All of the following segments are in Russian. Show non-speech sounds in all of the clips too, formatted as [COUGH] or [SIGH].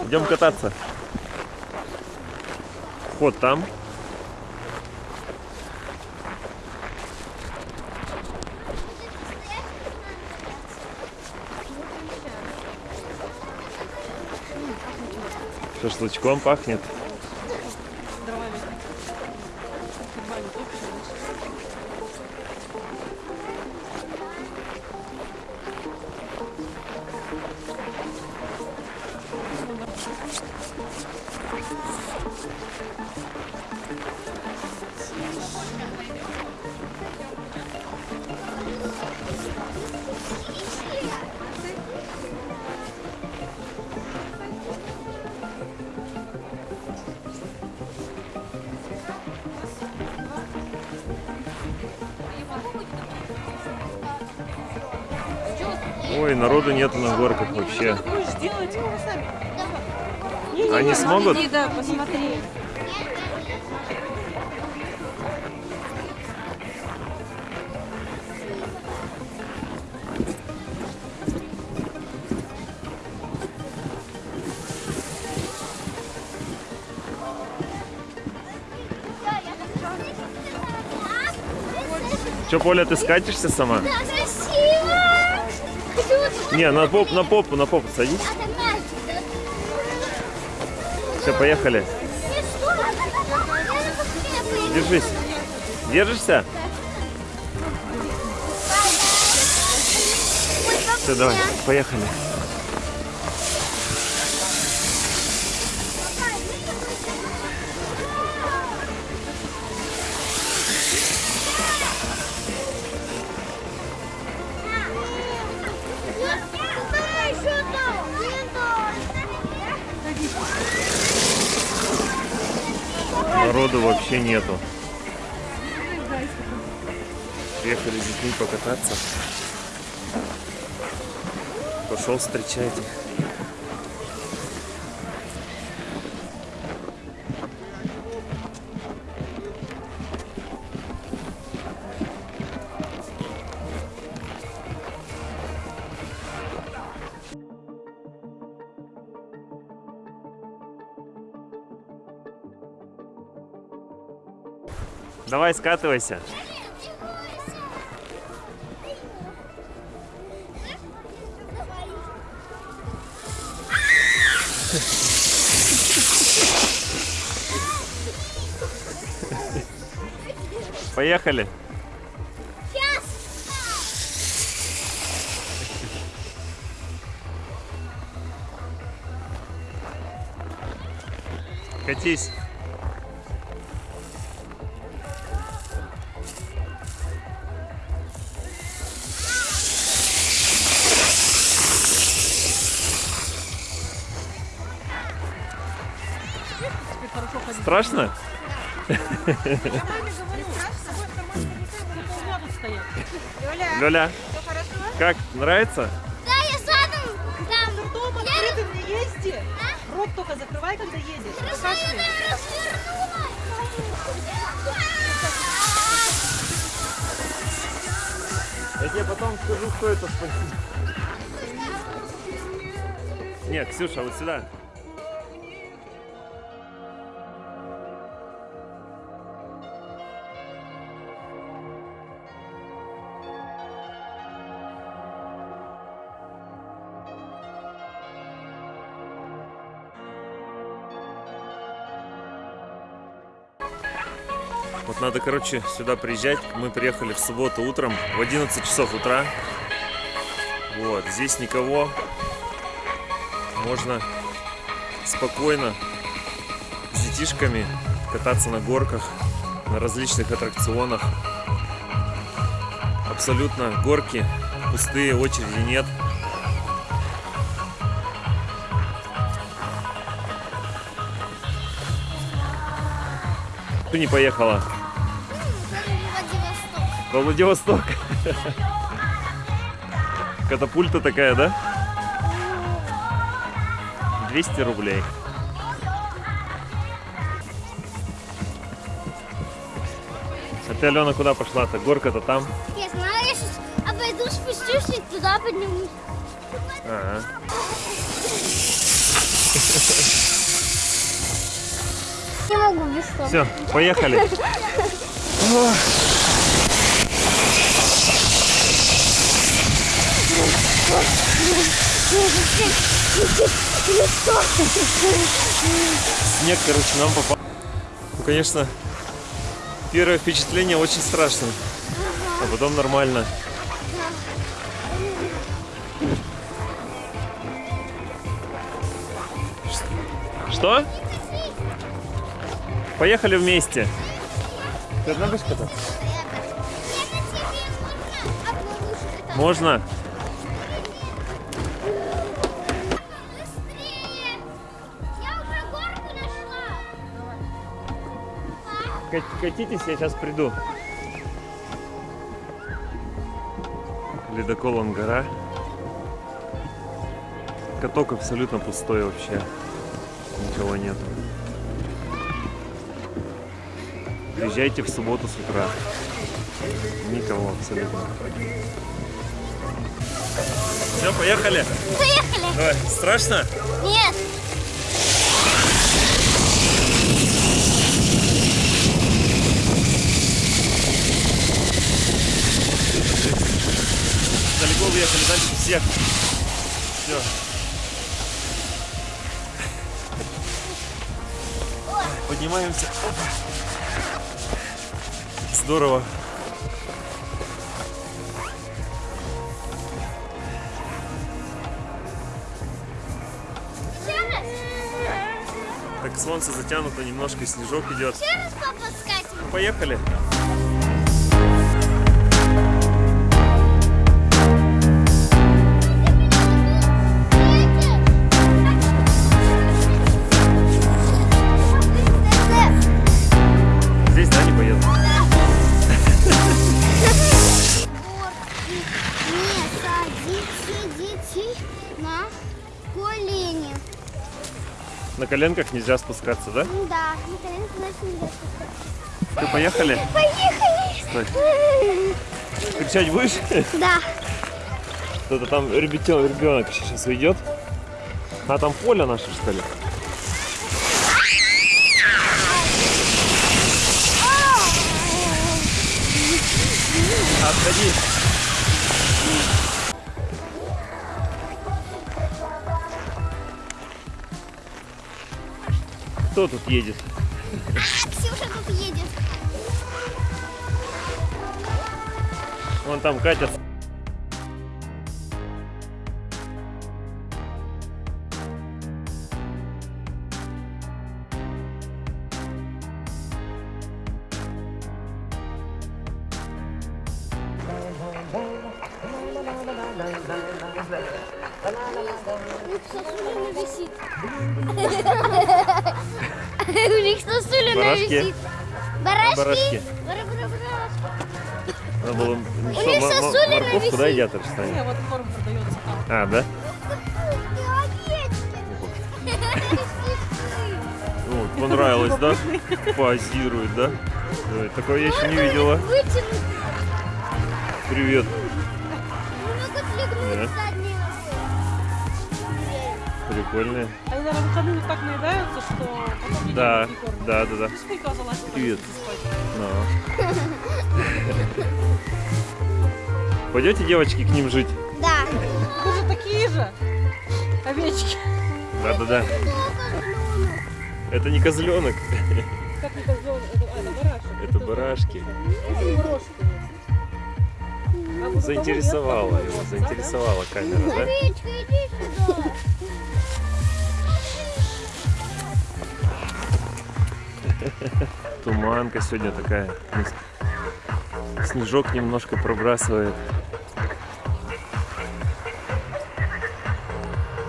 Идем кататься. Вход там. Шашлычком пахнет. Ой, народу нету на горках вообще. Будешь делать? Они смогут? Да, посмотри. Че, Поля, ты скатишься сама? Да, Не, на попу, на попу, на попу садись. Все, поехали. Держись. Держишься? Все, давай, поехали. Народу вообще нету. Приехали с детьми покататься. Пошел встречать их. Давай скатывайся. Поехали. Сейчас. Катись. Страшно? Лёля, как, нравится? Да, я задом там. Ртом Я открытым не езди. Рот только закрывай, когда едешь. Покашляй. Я тебе потом скажу, кто это спасибо. Нет, Ксюша, вот сюда. Вот надо, короче, сюда приезжать. Мы приехали в субботу утром в 11 часов утра. Вот, здесь никого. Можно спокойно с детишками кататься на горках, на различных аттракционах. Абсолютно горки пустые, очереди нет. Ты не поехала? Во Владивосток. Катапульта такая, да? 200 рублей. А ты, Алена, куда пошла-то? Горка-то там. Я знаю, я сейчас обойду, спустюсь и туда поднимусь. Ага. Не могу без слов. Все, поехали. [LAUGHS] Снег, короче, нам попал. Ну, конечно, первое впечатление очень страшно. А потом нормально. Что? Поехали вместе. Ты одна будешь кататься? Можно? Катитесь, я сейчас приду. Ледокол Ангара. Каток абсолютно пустой вообще. Никого нет. Приезжайте в субботу с утра. Никого абсолютно. Все, поехали. Поехали! Давай. Страшно? Нет! Далеко уехали, дальше всех. Все. Поднимаемся. Опа. Здорово. Так солнце затянуто, немножко снежок идет. Еще раз папа скатим? Поехали. На коленках нельзя спускаться, да? Да, на коленки значит нельзя спускаться. Ты поехали? Поехали! Стой. [LAUGHS] Кричать будешь? Да. Кто-то там ребятен, ребенок сейчас уйдет. А там поле наше, что ли? Отходи. Кто тут едет? Ксюша тут едет. Вон там Катя. Барашки? Барашки? Барашки. Надо было что, мо- сосулина морковку, да, висит. едят, что Не, вот корм продается там. А, да? Вот, понравилось, да? Позирует, да? Ой, такого я еще не видела. Привет. Да. Прикольные. Наверное, выходные так наедаются, что потом не Да, не кормят. да, да, да. Пусть залазит, Привет. спать. Ну. Пойдете, девочки, к ним жить? Да. Вы же такие же овечки. Да, да, да. Это не козленок, Как не козленок, это, а, это барашек. это барашки. Это барашки. А Заинтересовала его, заинтересовала камера, да? Туманка сегодня такая. Снежок немножко пробрасывает.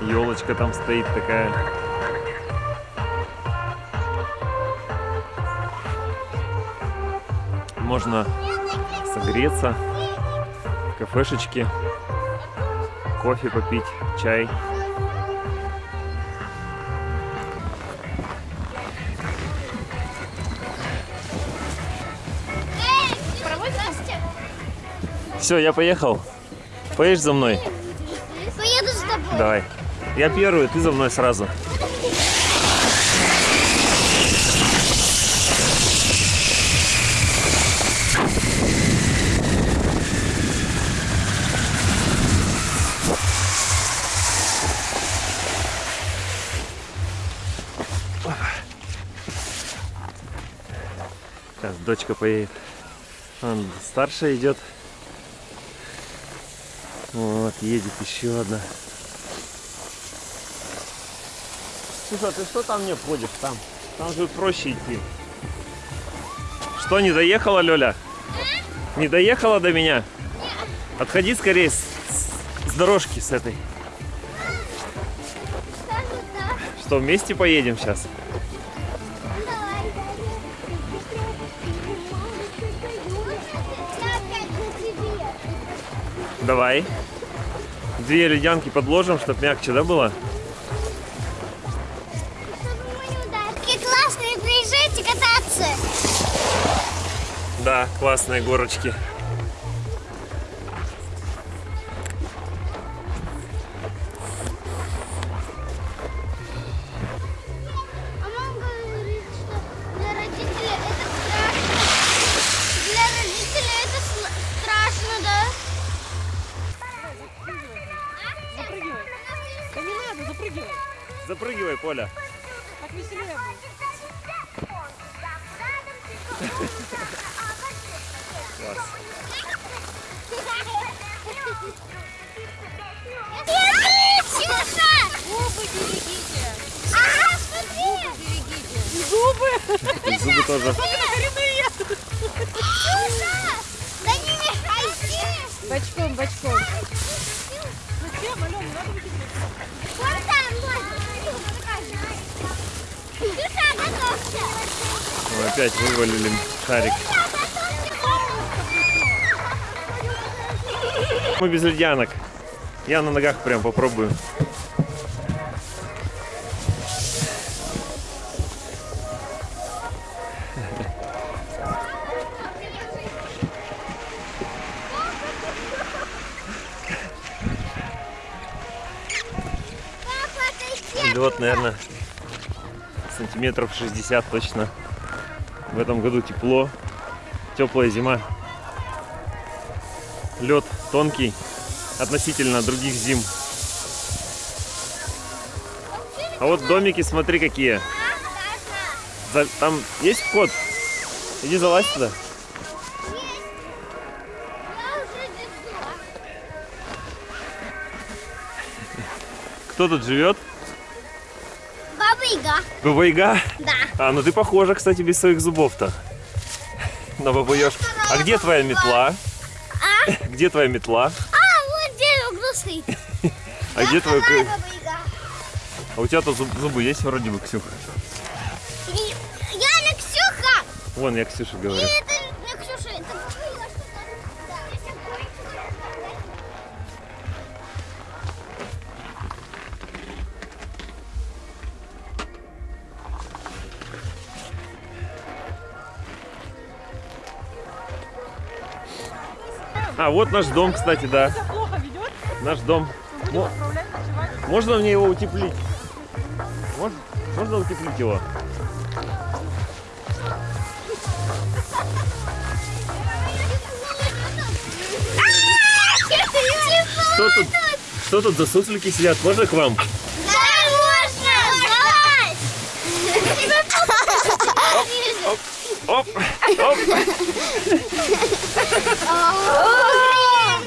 Елочка там стоит такая. Можно согреться в кафешечке, кофе попить, чай. Все, я поехал. Поедешь за мной? Поеду с тобой. Давай. Я первый, ты за мной сразу. Сейчас дочка поедет. Он старше идет. Вот, едет еще одна. Слушай, а ты что там не ходишь? Там, там же проще идти. Что, не доехала, Лёля? Не доехала до меня? Отходи скорее с, с- дорожки с этой. Что, вместе поедем сейчас? Давай. Две ледянки подложим, чтоб мягче, да, было? Чтобы. Какие классные, приезжайте кататься. Да, классные горочки. Тоже. Бочком, бочком. Зачем, Алена, надо. Вон там, опять вывалили шарик. Мы без ледянок. Я на ногах прям попробую. Лед, наверное, сантиметров 60 точно. В этом году тепло, теплая зима. Лед тонкий относительно других зим. А вот домики, смотри, какие. Там есть вход? Иди залазь туда. Кто тут живет? Баба Яга. Баба Яга? Да. А, ну ты похожа, кстати, без своих зубов-то. На бабу Ёжку. А где твоя метла? А? Где твоя метла? А, вот где стоит. [LAUGHS] А где твой... А у тебя-то зуб- зубы есть вроде бы, Ксюха? Я не Ксюха. Вон, я Ксюше И говорю. А, вот наш дом, кстати, да. Наш дом. Можно мне его утеплить? Можно, можно утеплить его? Что тут? Что тут за суслики сидят? Можно к вам? Да, можно! Оп, оп.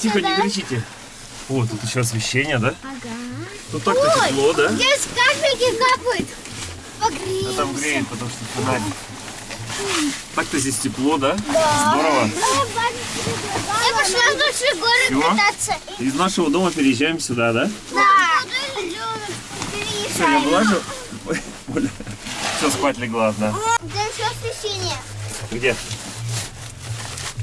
Тихо, не кричите. О, тут еще освещение, да? Ага. Тут так-то тепло, да? Здесь капельки капают. Погреемся. А там греет, потому что фонарик. Так-то здесь тепло, да? Здорово. Я пошла в большой город Всё? кататься. Из нашего дома переезжаем сюда, да? Да. Все, я влажу. Ой, Оля. Все, спать легла одна. Там все освещение. Где?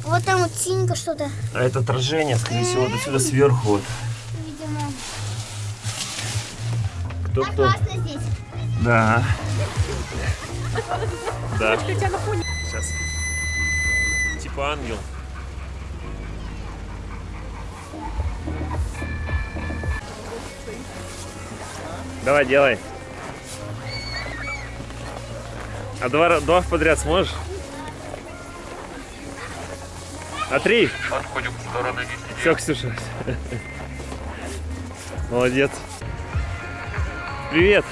Вот там вот синенько что-то, А это отражение, скорее всего, вот отсюда сверху. Вот. видимо. Кто-кто? Опасно здесь. Да. [LAUGHS] Да. Сейчас. Типа ангел. Давай, делай. А два, два подряд сможешь? На три. Отходим в сторону 10. Все, Ксюша. [LAUGHS] Молодец. Привет.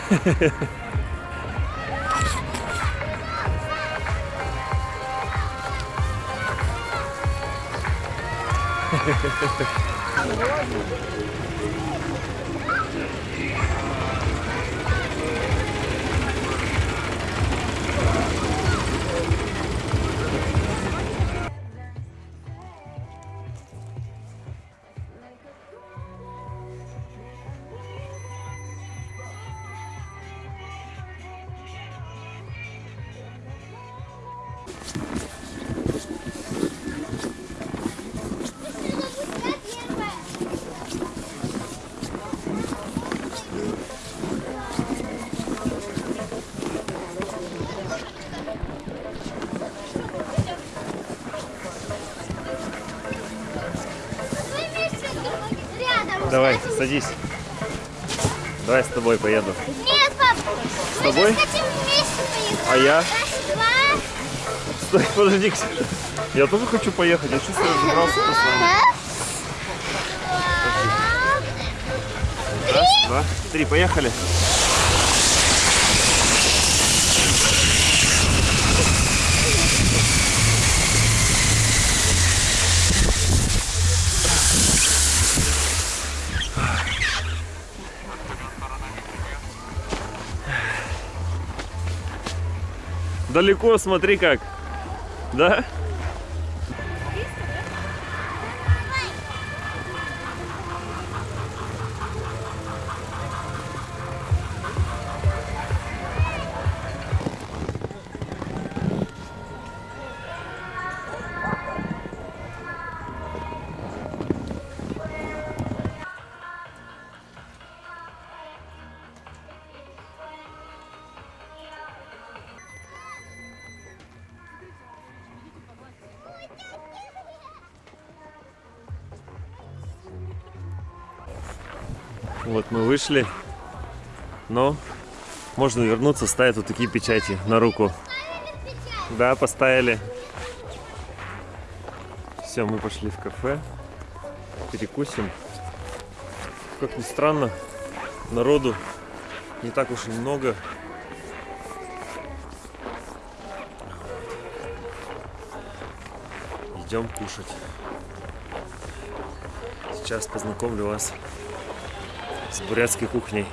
Садись. Давай с тобой поеду. Нет, пап. С мы тобой? хотим вместе поехать. А я? Раз, два. Стой, подожди, Ксюша. Я тоже хочу поехать. Я чувствую, разобрался по своему. Раз, два, три, поехали. Далеко, смотри как. Да? Вот мы вышли. Но можно вернуться, ставят вот такие печати на руку. Да, поставили. Все, мы пошли в кафе. Перекусим. Как ни странно, народу не так уж и много. Идем кушать. Сейчас познакомлю вас с бурятской кухней.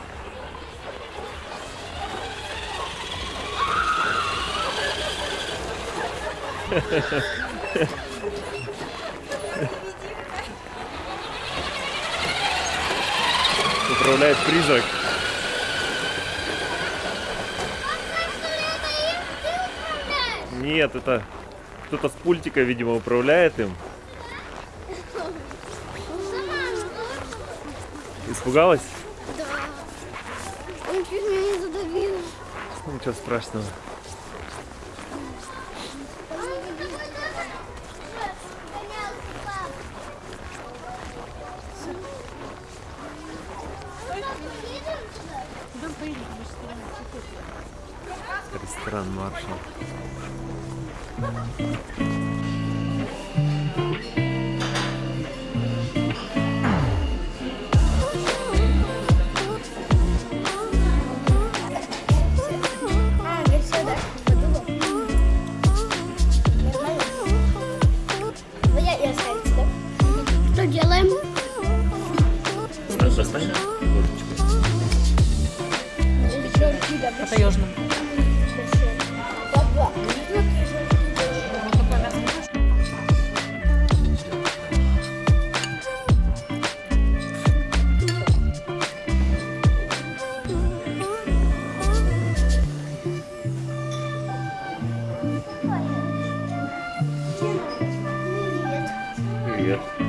Управляет призрак. Нет, это кто-то с пультика, видимо, управляет им. Испугалась? Он чуть меня не задавил. Ничего страшного. Привет.